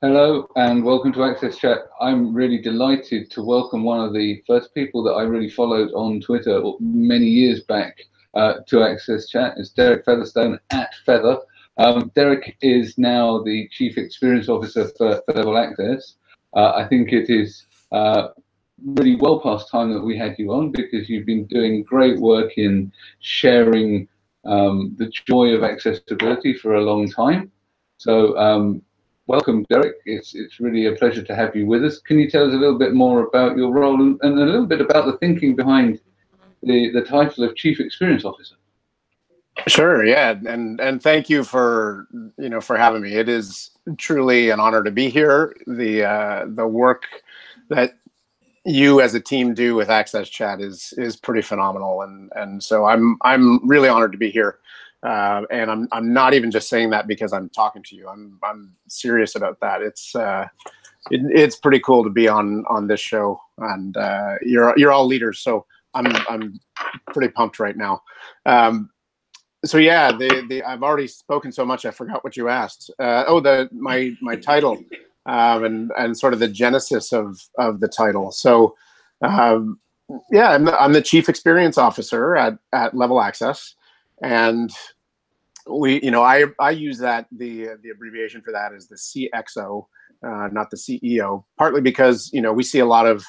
Hello and welcome to Access Chat. I'm really delighted to welcome one of the first people that I really followed on Twitter many years back uh, to Access Chat. It's Derek Featherstone at Feather. Um, Derek is now the Chief Experience Officer for, Level Access. Uh, I think it is uh, really well past time that we had you on because you've been doing great work in sharing um, the joy of accessibility for a long time. So um, welcome, Derek. It's it's really a pleasure to have you with us. Can you tell us a little bit more about your role and, and a little bit about the thinking behind the the title of Chief Experience Officer? Sure. Yeah, and and thank you for you know for having me. It is truly an honor to be here. The uh, the work that you as a team do with Access Chat is is pretty phenomenal, and and so I'm I'm really honored to be here. Uh, and I'm I'm not even just saying that because I'm talking to you. I'm I'm serious about that. It's uh, it, it's pretty cool to be on on this show, and uh, you're you're all leaders, so I'm I'm pretty pumped right now. Um, so yeah, the the I've already spoken so much I forgot what you asked. Uh, oh, the my my title, um, and and sort of the genesis of of the title. So. Um, yeah, I'm the, I'm the chief experience officer at, at Level Access and we you know i i use that the the abbreviation for that is the cxo uh, not the ceo partly because you know we see a lot of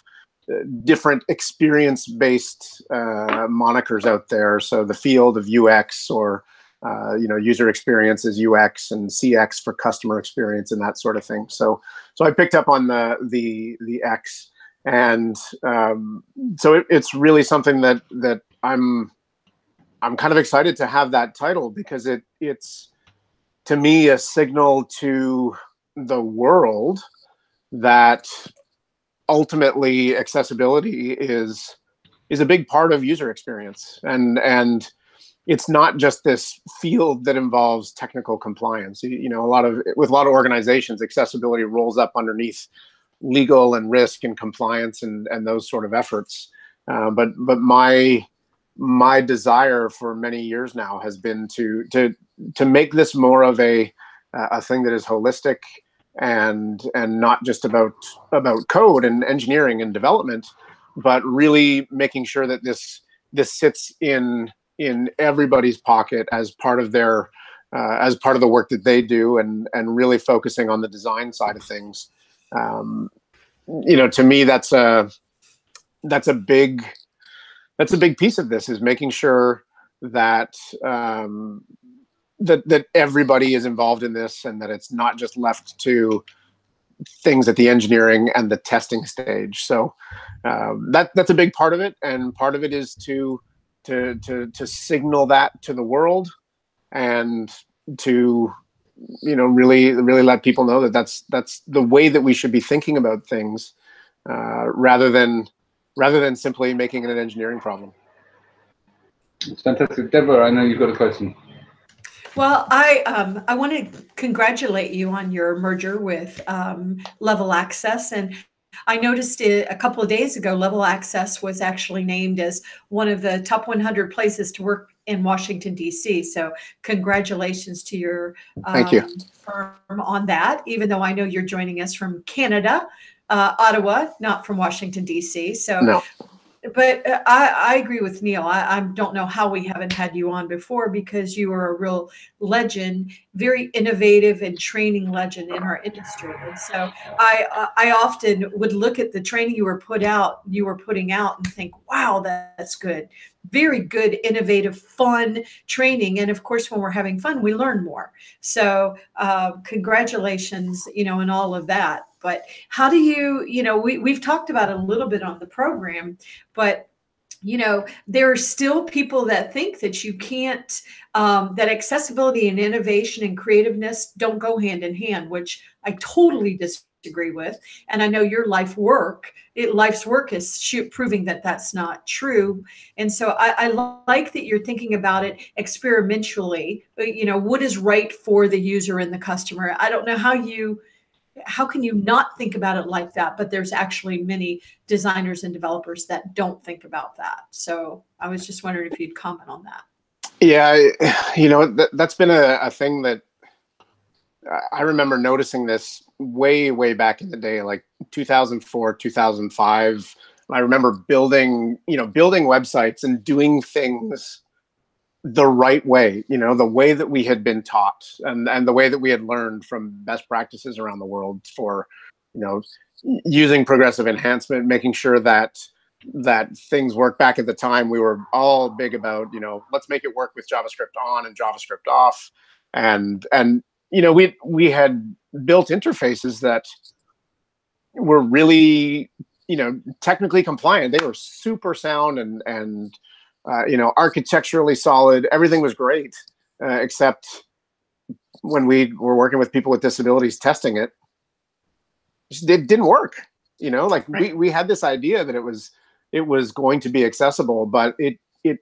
uh, different experience based uh, monikers out there. So the field of ux or uh, you know user experience is ux and cx for customer experience and that sort of thing. So so i picked up on the the the x and um, so it, it's really something that that i'm I'm kind of excited to have that title because it it's to me a signal to the world that ultimately accessibility is is a big part of user experience. And and it's not just this field that involves technical compliance. You, you know a lot of with a lot of organizations accessibility rolls up underneath legal and risk and compliance and and those sort of efforts. Uh, but but my my desire for many years now has been to to to make this more of a a thing that is holistic and and not just about about code and engineering and development but really making sure that this this sits in in everybody's pocket as part of their uh, as part of the work that they do and and really focusing on the design side of things. Um, you know to me that's a that's a big that's a big piece of this is making sure that um, that that everybody is involved in this and that it's not just left to things at the engineering and the testing stage. So um, that that's a big part of it, and part of it is to to to to signal that to the world and to you know really really let people know that that's that's the way that we should be thinking about things uh, rather than rather than simply making it an engineering problem. It's fantastic. Deborah, I know you've got a question. Well, I um, I want to congratulate you on your merger with um, Level Access, and I noticed it a couple of days ago. Level Access was actually named as one of the top 100 places to work in Washington D.C. So, congratulations to your um, thank you firm on that. Even though I know you're joining us from Canada, uh, Ottawa, not from Washington D.C. So, no. but uh, I, I agree with Neil. I, I don't know how we haven't had you on before because you are a real legend, very innovative and training legend in our industry. And so I I often would look at the training you were put out, you were putting out, and think, wow, that's good very good, innovative, fun training. And of course, when we're having fun, we learn more. So uh, congratulations, you know, and all of that. But how do you, you know, we, we've talked about a little bit on the program, but you know there are still people that think that you can't um, that accessibility and innovation and creativeness don't go hand in hand which i totally disagree disagree with. And I know your life work, it, life's work is proving that that's not true. And so I, I like that you're thinking about it experimentally. You know, what is right for the user and the customer? I don't know how you how can you not think about it like that but there's actually many designers and developers that don't think about that so i was just wondering if you'd comment on that yeah you know that, that's been a, a thing that I remember noticing this way, way back in the day, like 2004, 2005. I remember building, you know, building websites and doing things the right way, you know, the way that we had been taught and, and the way that we had learned from best practices around the world for, you know, using progressive enhancement, making sure that that things work back at the time we were all big about you know let's make it work with javascript on and javascript off and and you know we we had built interfaces that were really you know technically compliant. They were super sound and and uh, you know architecturally solid. Everything was great uh, except when we were working with people with disabilities testing it it didn't work you know? Like right. we, we had this idea that it was it was going to be accessible, but it it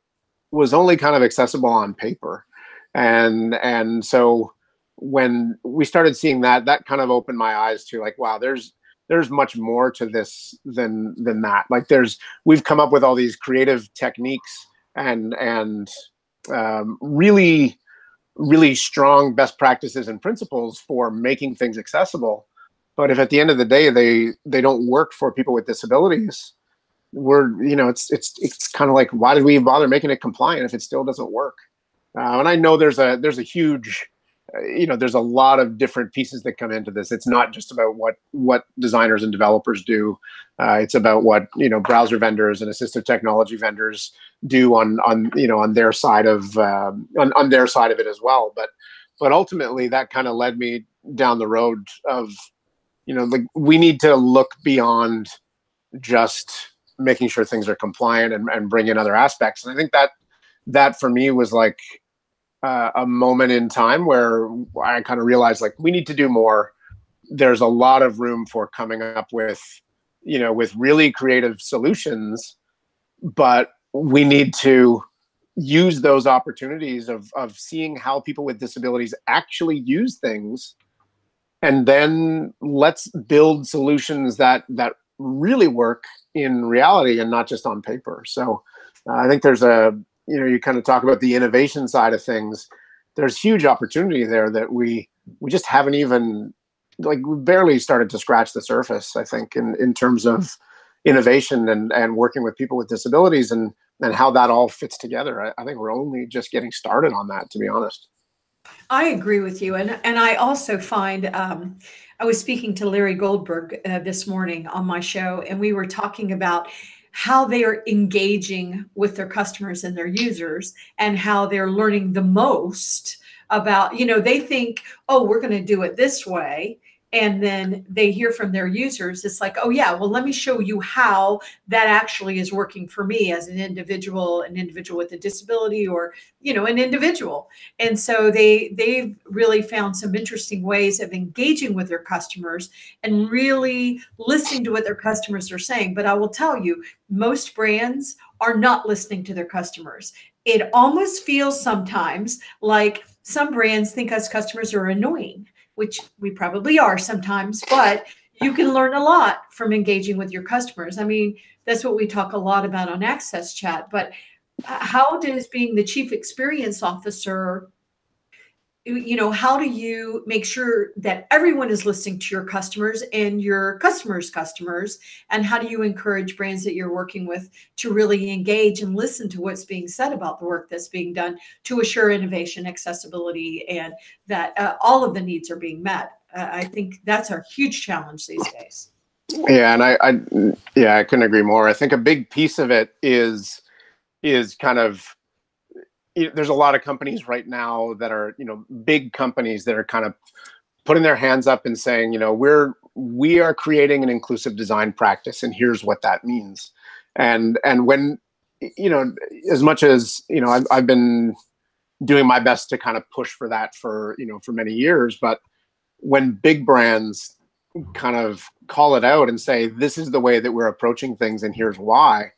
was only kind of accessible on paper, and and so when we started seeing that, that kind of opened my eyes to like, wow, there's there's much more to this than than that. Like there's we've come up with all these creative techniques and and um, really really strong best practices and principles for making things accessible. But if at the end of the day they they don't work for people with disabilities, we're you know it's it's it's kind of like why did we bother making it compliant if it still doesn't work uh, and i know there's a there's a huge you know there's a lot of different pieces that come into this. It's not just about what what designers and developers do. Uh, it's about what you know browser vendors and assistive technology vendors do on on you know on their side of um, on, on their side of it as well. But but ultimately that kind of led me down the road of you know like we need to look beyond just making sure things are compliant and, and bring in other aspects. And I think that that for me was like uh, a moment in time where I kind of realized like we need to do more. There's a lot of room for coming up with, you know, with really creative solutions, but we need to use those opportunities of of seeing how people with disabilities actually use things and then let's build solutions that that really work in reality and not just on paper. So uh, I think there's a, you know, you kind of talk about the innovation side of things. There's huge opportunity there that we we just haven't even like we barely started to scratch the surface. I think in in terms of innovation and and working with people with disabilities and and how that all fits together. I, I think we're only just getting started on that, to be honest. I agree with you, and and I also find um, I was speaking to Larry Goldberg uh, this morning on my show, and we were talking about how they are engaging with their customers and their users and how they're learning the most about, you know, they think, oh, we're going to do it this way and then they hear from their users it's like oh yeah well let me show you how that actually is working for me as an individual an individual with a disability or you know an individual. And so they they've really found some interesting ways of engaging with their customers and really listening to what their customers are saying. But i will tell you most brands are not listening to their customers. It almost feels sometimes like some brands think us customers are annoying which we probably are sometimes, but you can learn a lot from engaging with your customers. I mean, that's what we talk a lot about on Access Chat, but uh, how does being the chief experience officer you know how do you make sure that everyone is listening to your customers and your customers customers? And how do you encourage brands that you're working with to really engage and listen to what's being said about the work that's being done to assure innovation accessibility and that uh, all of the needs are being met? Uh, i think that's a huge challenge these days. Yeah and I, I yeah i couldn't agree more. I think a big piece of it is is kind of there's a lot of companies right now that are you know big companies that are kind of putting their hands up and saying you know we're we are creating an inclusive design practice and here's what that means. And and when you know as much as you know I've, I've been doing my best to kind of push for that for you know for many years but when big brands kind of call it out and say this is the way that we're approaching things and here's why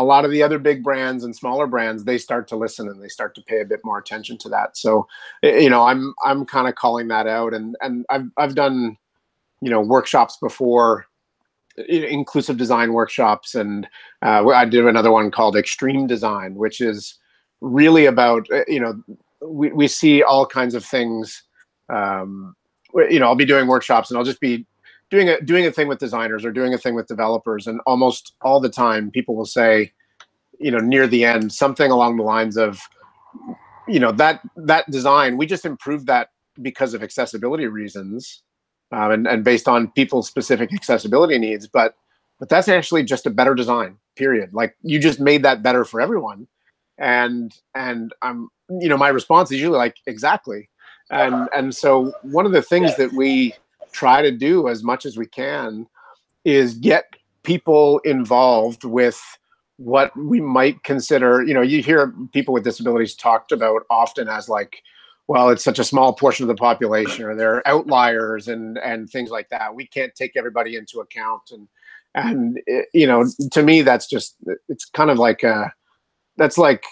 a lot of the other big brands and smaller brands they start to listen and they start to pay a bit more attention to that. So you know i'm i'm kind of calling that out and and i've i've done you know workshops before inclusive design workshops and uh, i did another one called extreme design which is really about uh, you know we, we see all kinds of things um, you know, I'll be doing workshops and I'll just be doing a doing a thing with designers or doing a thing with developers, and almost all the time people will say, you know, near the end something along the lines of, you know, that that design we just improved that because of accessibility reasons, um, and and based on people's specific accessibility needs, but but that's actually just a better design. Period. Like you just made that better for everyone, and and I'm you know my response is usually like exactly and and so one of the things that we try to do as much as we can is get people involved with what we might consider you know you hear people with disabilities talked about often as like well it's such a small portion of the population or they're outliers and and things like that. We can't take everybody into account. And and it, you know to me that's just it's kind of like a that's like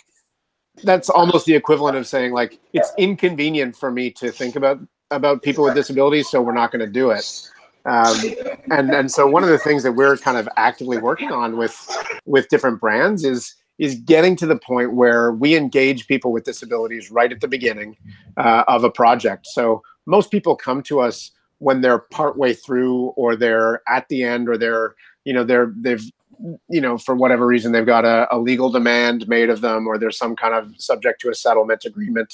that's almost the equivalent of saying like it's inconvenient for me to think about about people with disabilities, so we're not going to do it. Um, and and so one of the things that we're kind of actively working on with with different brands is is getting to the point where we engage people with disabilities right at the beginning uh, of a project. So most people come to us when they're partway through or they're at the end or they're you know they're they've you know, for whatever reason, they've got a, a, legal demand made of them, or there's some kind of subject to a settlement agreement.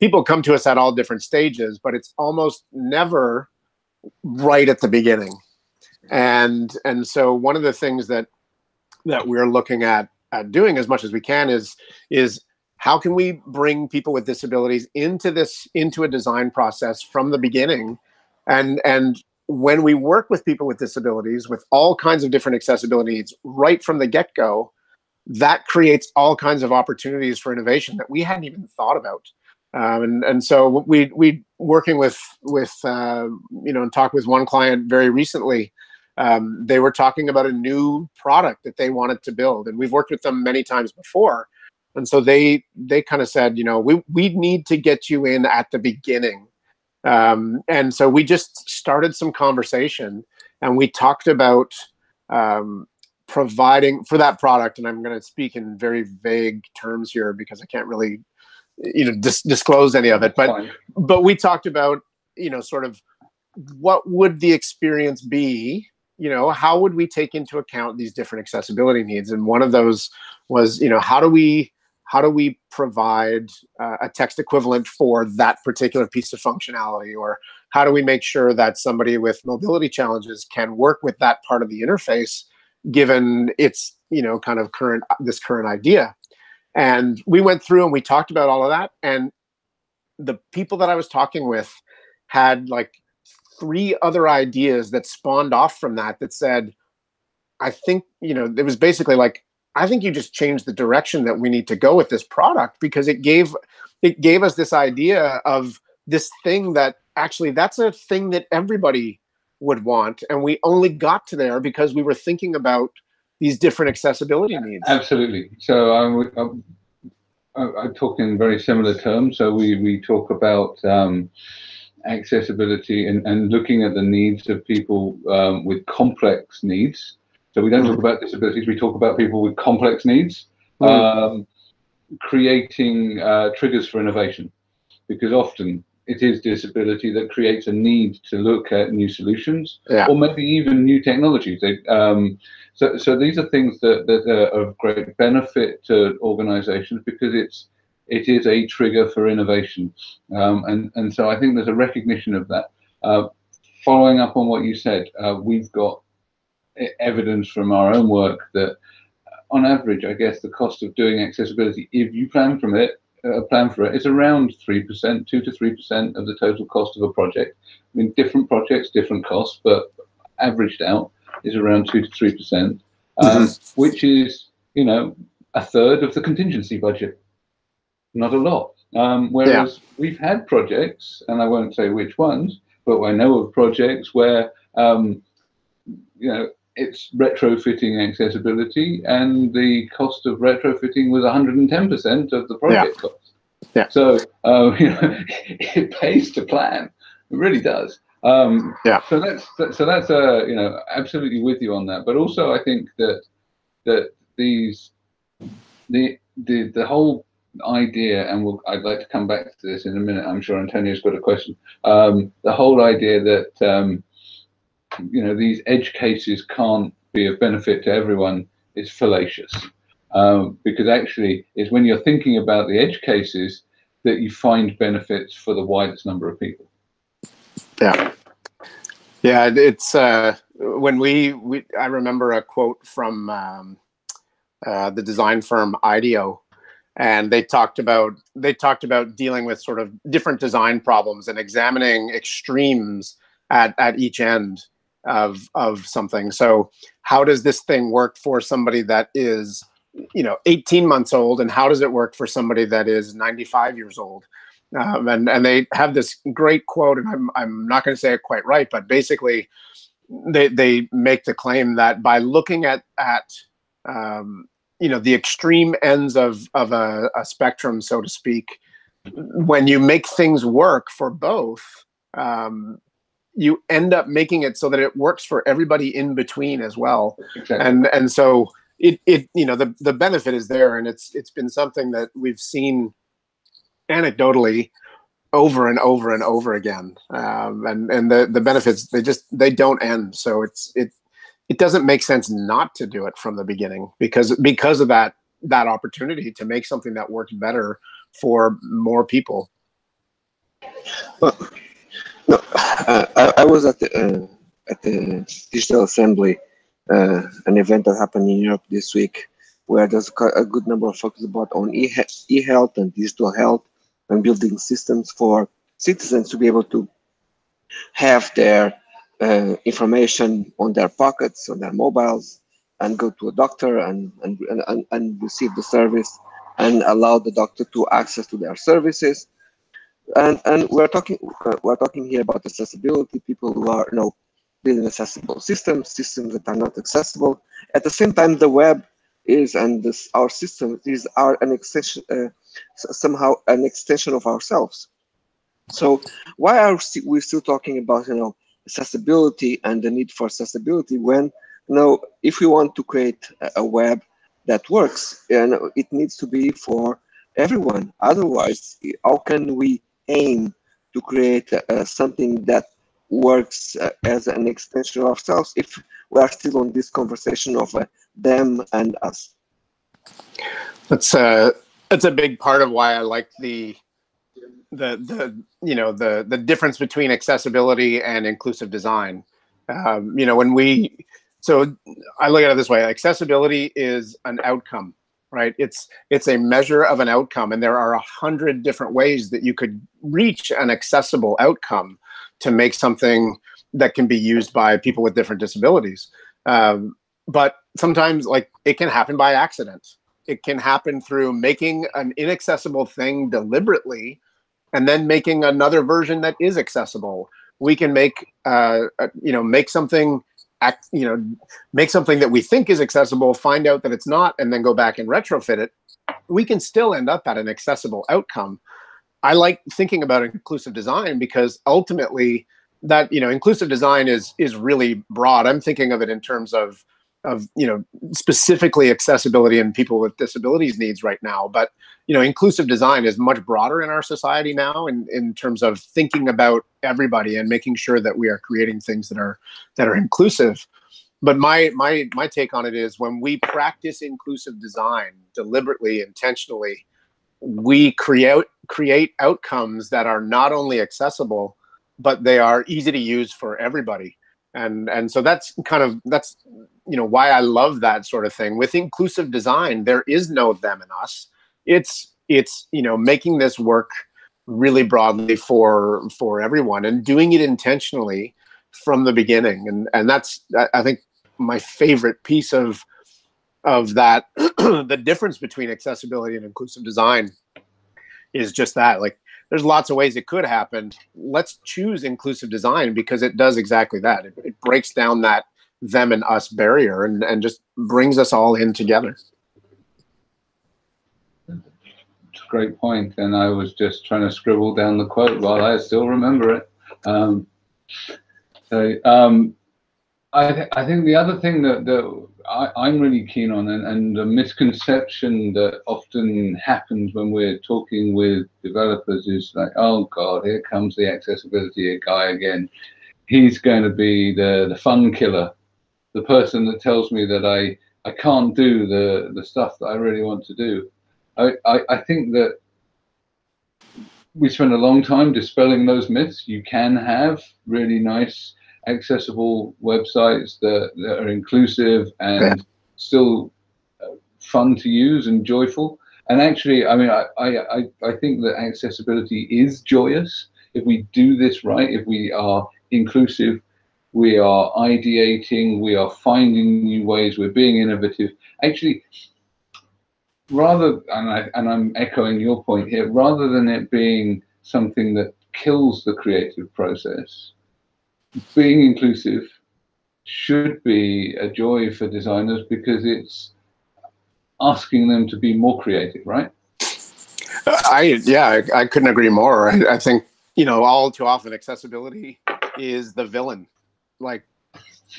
People come to us at all different stages, but it's almost never right at the beginning. And and so one of the things that that we're looking at at doing as much as we can is is how can we bring people with disabilities into this into a design process from the beginning and and when we work with people with disabilities with all kinds of different accessibility needs right from the get-go that creates all kinds of opportunities for innovation that we hadn't even thought about um, and and so we we working with with uh, you know and talked with one client very recently um, they were talking about a new product that they wanted to build and we've worked with them many times before and so they they kind of said you know we we need to get you in at the beginning um, and so we just started some conversation and we talked about um, providing for that product. And I'm going to speak in very vague terms here because I can't really, you know, dis- disclose any of it. But but we talked about, you know, sort of what would the experience be you know how would we take into account these different accessibility needs? And one of those was you know how do we how do we provide uh, a text equivalent for that particular piece of functionality? Or how do we make sure that somebody with mobility challenges can work with that part of the interface given its you know kind of current this current idea and we went through and we talked about all of that. And the people that i was talking with had like three other ideas that spawned off from that that said i think you know it was basically like I think you just changed the direction that we need to go with this product because it gave it gave us this idea of this thing that actually that's a thing that everybody would want. And we only got to there because we were thinking about these different accessibility needs absolutely so i'm, I'm, I'm talking in very similar terms so we we talk about um, accessibility and, and looking at the needs of people um, with complex needs so we don't talk about disabilities, we talk about people with complex needs, mm. um, creating uh, triggers for innovation. Because often it is disability that creates a need to look at new solutions yeah. or maybe even new technologies. Um, so, so these are things that, that are of great benefit to organizations because it's it is a trigger for innovation. Um, and, and so I think there's a recognition of that. Uh, following up on what you said, uh, we've got evidence from our own work that on average, I guess the cost of doing accessibility, if you plan from it, uh, plan for it, is around 3%, 2 to 3% of the total cost of a project. I mean, different projects, different costs, but averaged out is around 2 to 3%, um, mm-hmm. which is, you know, a third of the contingency budget. Not a lot. Um, whereas yeah. we've had projects, and I won't say which ones, but I know of projects where, um, you know, it's retrofitting accessibility, and the cost of retrofitting was 110% of the project yeah. cost. Yeah. So you know, it pays to plan. It really does. Um, yeah. So that's so that's uh, you know absolutely with you on that. But also I think that that these the the the whole idea, and we'll, I'd like to come back to this in a minute. I'm sure Antonio's got a question. Um, the whole idea that um, you know these edge cases can't be of benefit to everyone is fallacious, um, because actually it's when you're thinking about the edge cases that you find benefits for the widest number of people. Yeah, yeah. It's uh, when we, we I remember a quote from um, uh, the design firm IDEO and they talked about they talked about dealing with sort of different design problems and examining extremes at at each end of of something. So how does this thing work for somebody that is you know 18 months old and how does it work for somebody that is 95 years old? Um, and and they have this great quote and i'm, I'm not going to say it quite right but basically they they make the claim that by looking at at um, you know the extreme ends of of a, a, spectrum so to speak when you make things work for both um, you end up making it so that it works for everybody in between as well exactly. and and so it it you know the the benefit is there and it's it's been something that we've seen anecdotally over and over and over again um, and and the the benefits they just they don't end so it's it it doesn't make sense not to do it from the beginning because because of that that opportunity to make something that works better for more people. Well, no, uh, I, I, was at the uh, at the digital assembly, uh, an event that happened in Europe this week, where there's a good number of focus about on e e health and digital health and building systems for citizens to be able to have their uh, information on their pockets, on their mobiles, and go to a doctor and, and, and, and receive the service and allow the doctor to access to their services. And, and we're talking we're talking here about accessibility, people who are you know building accessible systems, systems that are not accessible. At the same time, the web is and this our system is are an extension uh, somehow an extension of ourselves. So why are we still talking about you know accessibility and the need for accessibility when you know if we want to create a web that works and it needs to be for everyone otherwise how can we aim to create uh, something that works uh, as an extension of ourselves if we are still on this conversation of uh, them and us that's uh that's a big part of why i like the the the you know the the difference between accessibility and inclusive design. Um, you know, when we so I look at it this way: accessibility is an outcome, right? It's it's a measure of an outcome, and there are a hundred different ways that you could reach an accessible outcome to make something that can be used by people with different disabilities. Um, but sometimes, like it can happen by accident. It can happen through making an inaccessible thing deliberately and then making another version that is accessible. We can make, uh, you know, make something, act, you know, make something that we think is accessible, find out that it's not, and then go back and retrofit it. We can still end up at an accessible outcome. I like thinking about inclusive design because ultimately that, you know, inclusive design is is really broad. I'm thinking of it in terms of of you know specifically accessibility and people with disabilities needs right now. But you know inclusive design is much broader in our society now in, in terms of thinking about everybody and making sure that we are creating things that are that are inclusive. But my my my take on it is when we practice inclusive design deliberately intentionally we create create outcomes that are not only accessible but they are easy to use for everybody. And and so that's kind of that's you know why i love that sort of thing with inclusive design there is no them and us it's it's you know making this work really broadly for for everyone and doing it intentionally from the beginning and and that's i think my favorite piece of of that the difference between accessibility and inclusive design is just that like there's lots of ways it could happen. Let's choose inclusive design because it does exactly that. It, it breaks down that them and us barrier and, and just brings us all in together. Great point, and I was just trying to scribble down the quote while I still remember it. Um, so um, I, th- I think the other thing that, that I, am really keen on, and, and a misconception that often happens when we're talking with developers is like, oh God, here comes the accessibility guy again. He's going to be the, the fun killer, the person that tells me that I, I can't do the, the stuff that I really want to do. I, I, I think that we spend a long time dispelling those myths. You can have really nice accessible websites that, that are inclusive and yeah. still uh, fun to use and joyful. And actually, I mean, I, I, I think that accessibility is joyous. If we do this right, if we are inclusive, we are ideating, we are finding new ways, we're being innovative. Actually, rather, and, I, and I'm echoing your point here, rather than it being something that kills the creative process, being inclusive should be a joy for designers because it's asking them to be more creative, right? I yeah, I, I couldn't agree more. I, I, think you know all too often accessibility is the villain. Like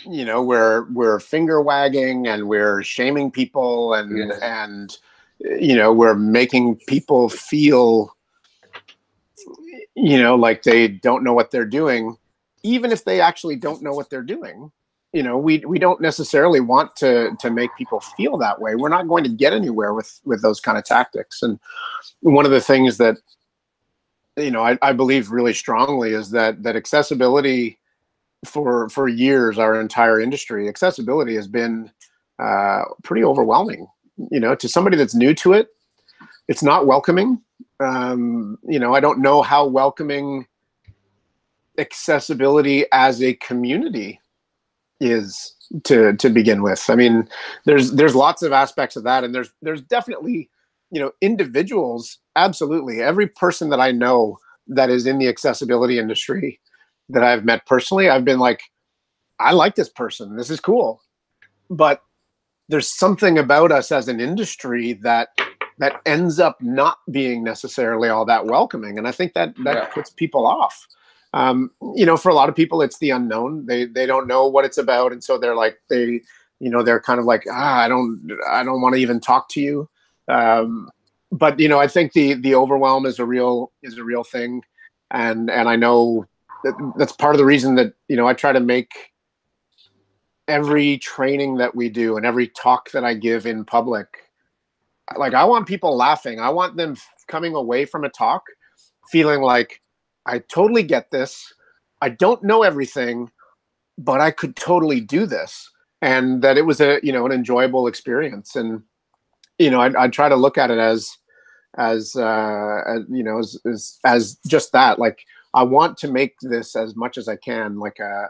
you know we're we're finger wagging and we're shaming people and yes. and you know we're making people feel you know like they don't know what they're doing. Even if they actually don't know what they're doing you know we we don't necessarily want to to make people feel that way. We're not going to get anywhere with with those kind of tactics. And one of the things that you know I, I believe really strongly is that that accessibility for for years our entire industry accessibility has been uh, pretty overwhelming you know to somebody that's new to it it's not welcoming um, you know i don't know how welcoming accessibility as a community is to to begin with. I mean, there's there's lots of aspects of that, and there's there's definitely you know individuals. Absolutely, every person that I know that is in the accessibility industry that I've met personally, I've been like, I like this person. This is cool, but there's something about us as an industry that that ends up not being necessarily all that welcoming, and I think that that yeah. puts people off um, you know, for a lot of people, it's the unknown. They they don't know what it's about, and so they're like they, you know, they're kind of like, ah, I don't I don't want to even talk to you. Um, but you know, I think the the overwhelm is a real is a real thing, and and I know that that's part of the reason that you know I try to make every training that we do and every talk that I give in public like I want people laughing. I want them coming away from a talk feeling like I totally get this. I don't know everything, but I could totally do this. And that it was a, you know, an enjoyable experience. And, you know, I, I try to look at it as, as, uh, as you know, as, as, as just that, like, I want to make this as much as I can, like a,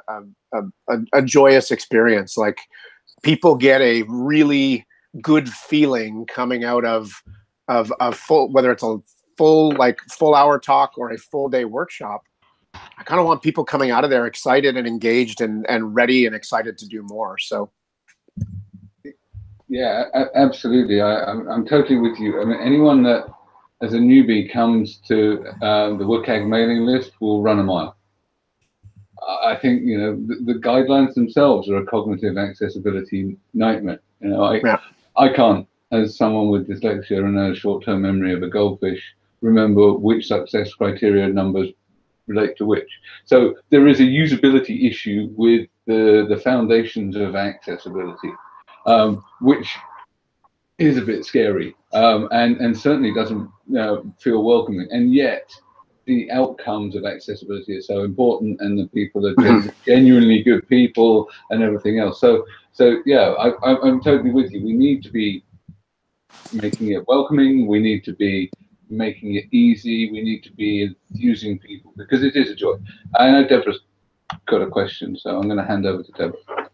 a, a, a joyous experience. Like people get a really good feeling coming out of, of a full, whether it's a full like full hour talk or a full day workshop i kind of want people coming out of there excited and engaged and and ready and excited to do more. So. Yeah absolutely. I, I'm, I'm totally with you. I mean anyone that as a newbie comes to uh, the WCAG mailing list will run a mile I think you know the, the, guidelines themselves are a cognitive accessibility nightmare. You know, I yeah. I can't, as someone with dyslexia and a short-term memory of a goldfish, remember which success criteria numbers relate to which. So there is a usability issue with the, the foundations of accessibility, um, which is a bit scary um, and, and certainly doesn't uh, feel welcoming. And yet, the outcomes of accessibility are so important, and the people are mm-hmm. genuinely good people, and everything else. So, so yeah, I, I'm totally with you. We need to be making it welcoming. We need to be making it easy. We need to be using people because it is a joy. I know Deborah's got a question, so I'm going to hand over to Deborah.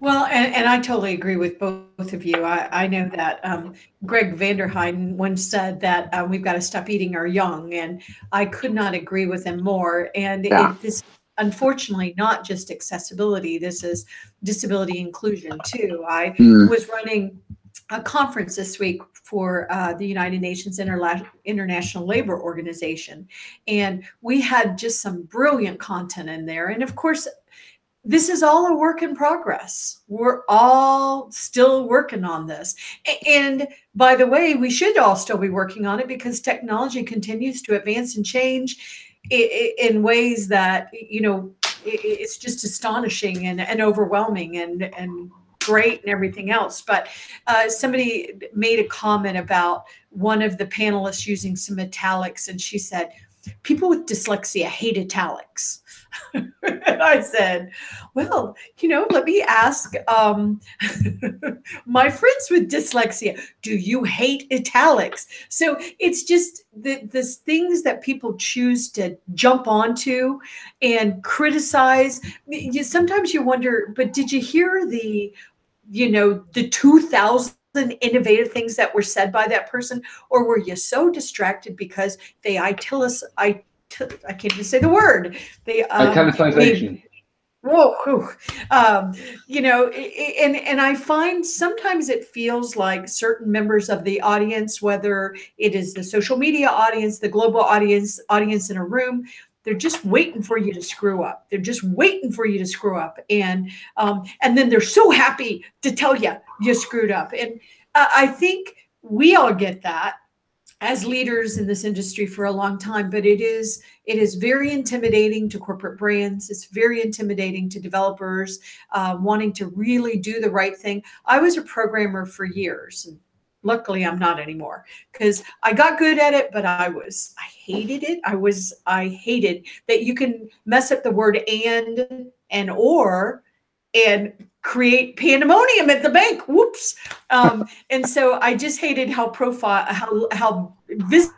Well, and, and I totally agree with both of you. I, I know that um, Gregg Vanderheiden once said that uh, we've got to stop eating our young, and I could not agree with him more. And yeah. it, this, unfortunately, not just accessibility. This is disability inclusion too. I mm. was running a conference this week for uh, the United Nations Interla- International Labor Organization. And we had just some brilliant content in there. And of course, this is all a work in progress. We're all still working on this. And by the way, we should all still be working on it because technology continues to advance and change in ways that, you know, it's just astonishing and, and overwhelming and, and great and everything else. But uh, somebody made a comment about one of the panelists using some italics, and she said, People with dyslexia hate italics. and I said, well, you know, let me ask um, my friends with dyslexia, do you hate italics? So it's just the, the things that people choose to jump onto and criticize. You, sometimes you wonder, but did you hear the, you know, the 2000 innovative things that were said by that person or were you so distracted because they itilis i I can't even say the word. They um, italicization. Whoa, whew. Um, you know, and and I find sometimes it feels like certain members of the audience, whether it is the social media audience, the global audience, audience in a room, they're just waiting for you to screw up. They're just waiting for you to screw up, and um, and then they're so happy to tell you you screwed up. And uh, I think we all get that, as leaders in this industry for a long time but it is it is very intimidating to corporate brands it's very intimidating to developers uh, wanting to really do the right thing i was a programmer for years luckily i'm not anymore because i got good at it but i was i hated it i was i hated that you can mess up the word and and or and create pandemonium at the bank. Whoops. Um, and so I just hated how profile, how, how visible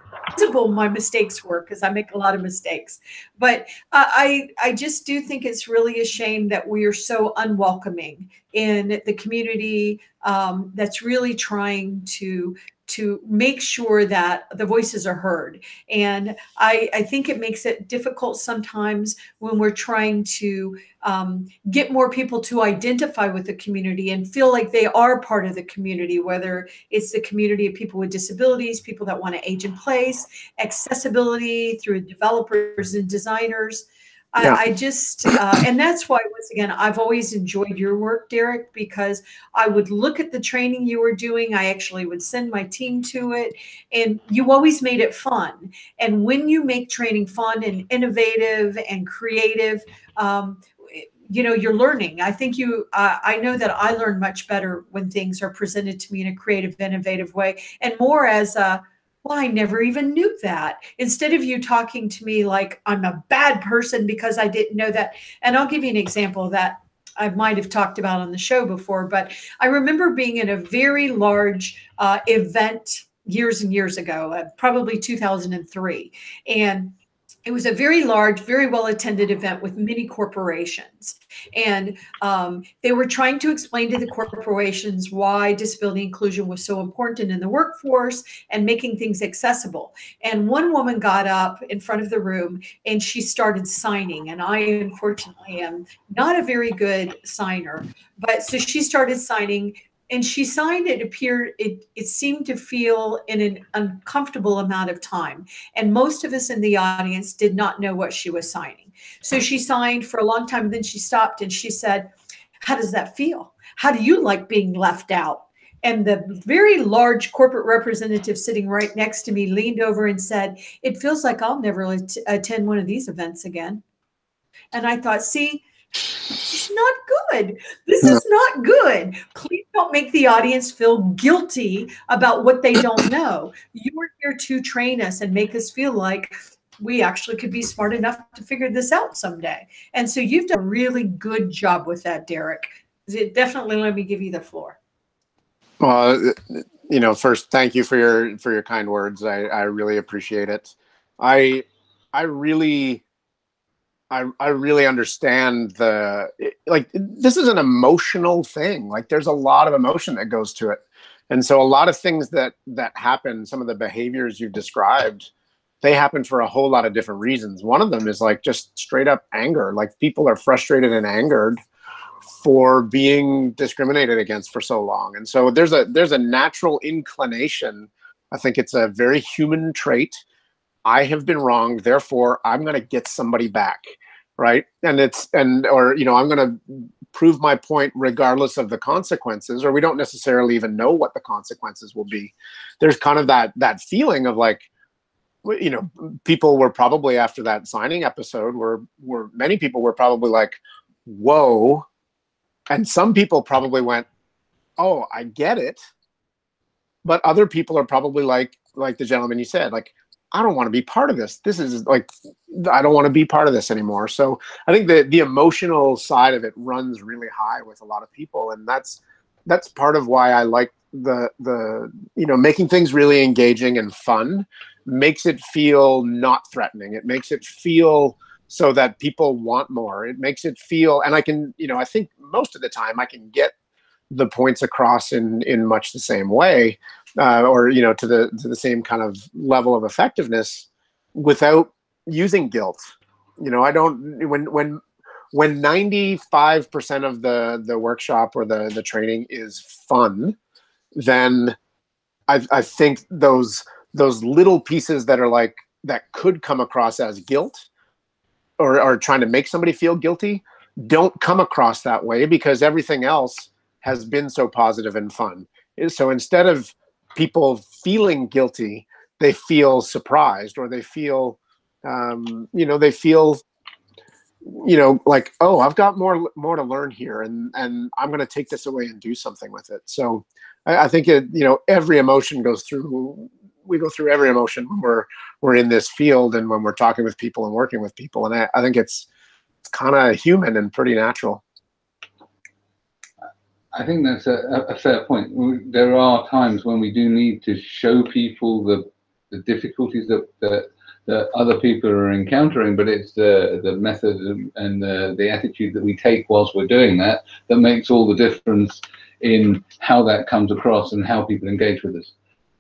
my mistakes were because I make a lot of mistakes. But uh, I, I just do think it's really a shame that we are so unwelcoming in the community um, that's really trying to to make sure that the voices are heard. And I, I think it makes it difficult sometimes when we're trying to um, get more people to identify with the community and feel like they are part of the community, whether it's the community of people with disabilities, people that want to age in place, accessibility through developers and designers. Yeah. I, I, just, uh, and that's why, once again, I've always enjoyed your work, Derek, because I would look at the training you were doing. I actually would send my team to it, and you always made it fun. And when you make training fun and innovative and creative, um, you know you're learning i think you uh, i know that i learn much better when things are presented to me in a creative innovative way and more as a well, I never even knew that. Instead of you talking to me like I'm a bad person because I didn't know that. And I'll give you an example that I might have talked about on the show before, but I remember being in a very large uh, event years and years ago, uh, probably 2003. And it was a very large, very well attended event with many corporations. And um, they were trying to explain to the corporations why disability inclusion was so important in the workforce and making things accessible. And one woman got up in front of the room and she started signing. And I, unfortunately, am not a very good signer. But so she started signing and she signed it appeared it it seemed to feel in an uncomfortable amount of time. And most of us in the audience did not know what she was signing. So she signed for a long time then she stopped and she said how does that feel? How do you like being left out? And the very large corporate representative sitting right next to me leaned over and said it feels like i'll never attend one of these events again. And i thought see this is not good. This is not good. Please don't make the audience feel guilty about what they don't know. You are here to train us and make us feel like we actually could be smart enough to figure this out someday. And so you've done a really good job with that, Derek. Definitely let me give you the floor. Well, uh, you know, first, thank you for your for your kind words. I, I really appreciate it. I I really I I really understand the like this is an emotional thing. Like there's a lot of emotion that goes to it. And so a lot of things that that happen, some of the behaviors you've described, they happen for a whole lot of different reasons. One of them is like just straight up anger. Like people are frustrated and angered for being discriminated against for so long. And so there's a there's a natural inclination. I think it's a very human trait I have been wrong, therefore I'm going to get somebody back. right? And it's and or you know I'm going to prove my point regardless of the consequences, or we don't necessarily even know what the consequences will be. There's kind of that that feeling of like you know people were probably after that signing episode where where many people were probably like whoa and some people probably went oh i get it but other people are probably like like the gentleman you said like i don't want to be part of this. This is like i don't want to be part of this anymore. So i think the the emotional side of it runs really high with a lot of people and that's that's part of why i like the the you know making things really engaging and fun makes it feel not threatening. It makes it feel so that people want more. It makes it feel and i can you know i think most of the time i can get the points across in in much the same way uh, or you know to the to the same kind of level of effectiveness without using guilt. You know i don't when when when 95% of the the workshop or the the training is fun then i i think those those little pieces that are like that could come across as guilt or are trying to make somebody feel guilty don't come across that way because everything else has been so positive and fun. So instead of people feeling guilty, they feel surprised or they feel, um, you know, they feel, you know, like, oh, I've got more more to learn here, and and I'm going to take this away and do something with it. So I, I think it, you know, every emotion goes through. We go through every emotion when we're we're in this field and when we're talking with people and working with people, and I, I think it's it's kind of human and pretty natural. I think that's a, a, fair point. There are times when we do need to show people the the difficulties that, that, that other people are encountering, but it's the the method and the, the attitude that we take whilst we're doing that that makes all the difference in how that comes across and how people engage with us.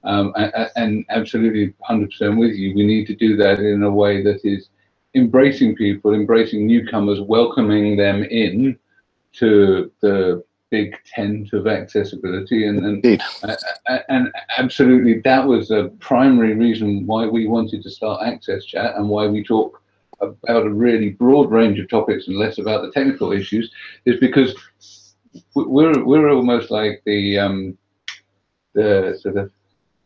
Um, and, and absolutely 100% with you. We need to do that in a way that is embracing people, embracing newcomers, welcoming them in to the big tent of accessibility and and, and absolutely that was a primary reason why we wanted to start access chat and why we talk about a really broad range of topics and less about the technical issues is because we're we're almost like the um the sort of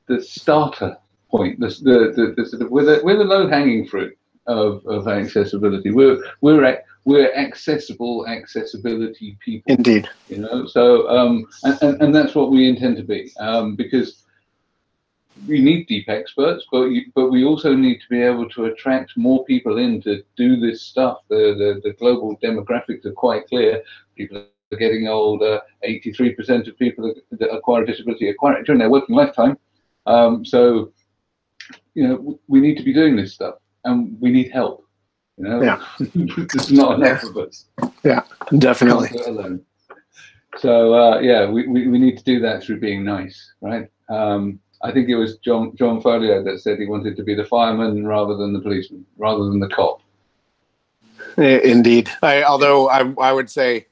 the starter point the the, the, the sort of we're the, we're the low hanging fruit of, of accessibility. We're we're we're accessible accessibility people. Indeed. You know, so um, and, and, and that's what we intend to be um, because we need deep experts, but you, but we also need to be able to attract more people in to do this stuff. The the, the global demographics are quite clear. People are getting older. 83% of people that acquire a disability acquire it during their working lifetime. Um, so, you know, we need to be doing this stuff, and we need help. You know? Yeah. There's not enough of us. Yeah, definitely. Alone. So uh, yeah, we, we, we need to do that through being nice, right? Um, I think it was John John Foliot that said he wanted to be the fireman rather than the policeman, rather than the cop. Indeed. I, although I I would say,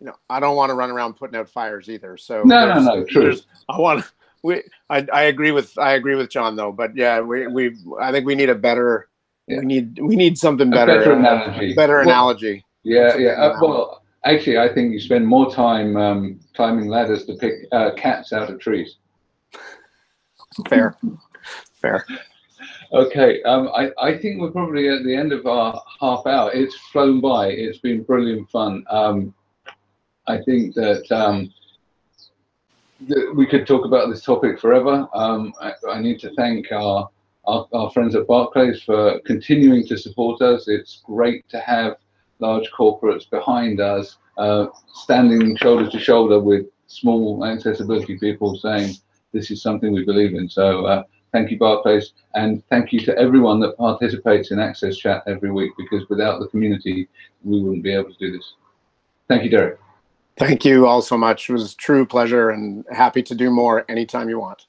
you know, I don't want to run around putting out fires either. So no, no, no, true. I want we. I, I agree with I agree with John though, but yeah, we we I think we need a better yeah. We need we need something better. better analogy. Uh, better well, analogy. Yeah, yeah. Uh, well, actually, I think you spend more time um, climbing ladders to pick uh, cats out of trees. Fair, fair. Okay, um, I, I think we're probably at the end of our half hour. It's flown by. It's been brilliant fun. Um, I think that, um, that we could talk about this topic forever. Um, I, I, need to thank our our, our friends at Barclays for continuing to support us. It's great to have large corporates behind us, uh, standing shoulder to shoulder with small accessibility people saying this is something we believe in. So uh, thank you, Barclays, and thank you to everyone that participates in Access Chat every week because without the community, we wouldn't be able to do this. Thank you, Derek. Thank you all so much. It was a true pleasure and happy to do more anytime you want.